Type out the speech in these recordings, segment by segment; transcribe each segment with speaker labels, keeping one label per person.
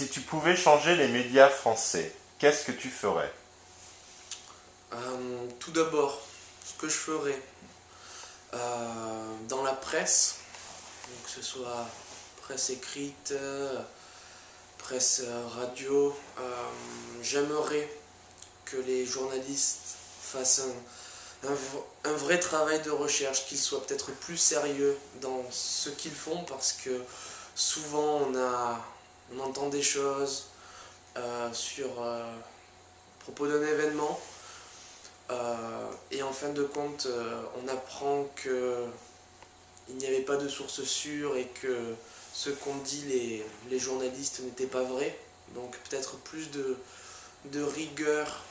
Speaker 1: Si tu pouvais changer les médias français, qu'est-ce que tu ferais?
Speaker 2: Euh, tout d'abord, ce que je ferais euh, dans la presse, donc que ce soit presse écrite, euh, presse radio, j'aimerais que les journalistes fassent un, vrai travail de recherche, qu'ils soient peut-être plus sérieux dans ce qu'ils font parce que souvent on, a, des choses euh, sur euh, propos d'un événement euh, et en fin de compte, on apprend que il n'y avait pas de source sûre et que ce qu'ont dit les, les journalistes n'était pas vrai. Donc peut-être plus de, de rigueur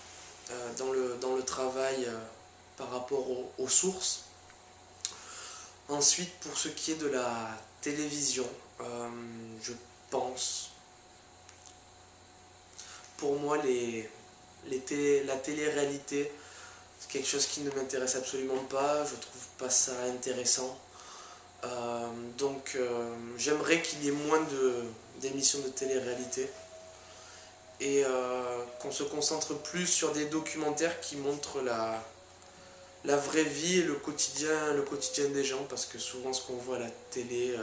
Speaker 2: dans, le, dans le travail par rapport aux, sources. Ensuite, pour ce qui est de la télévision, je pense, pour moi, la télé-réalité, c'est quelque chose qui ne m'intéresse absolument pas, je trouve pas ça intéressant. Euh, donc euh, j'aimerais qu'il y ait moins d'émissions de, télé-réalité et euh, qu'on se concentre plus sur des documentaires qui montrent la, vraie vie et le quotidien, le quotidien des gens parce que souvent ce qu'on voit à la télé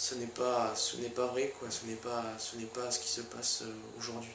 Speaker 2: ce n'est pas, ce pas vrai quoi, ce n'est pas, ce pas ce qui se passe euh, aujourd'hui.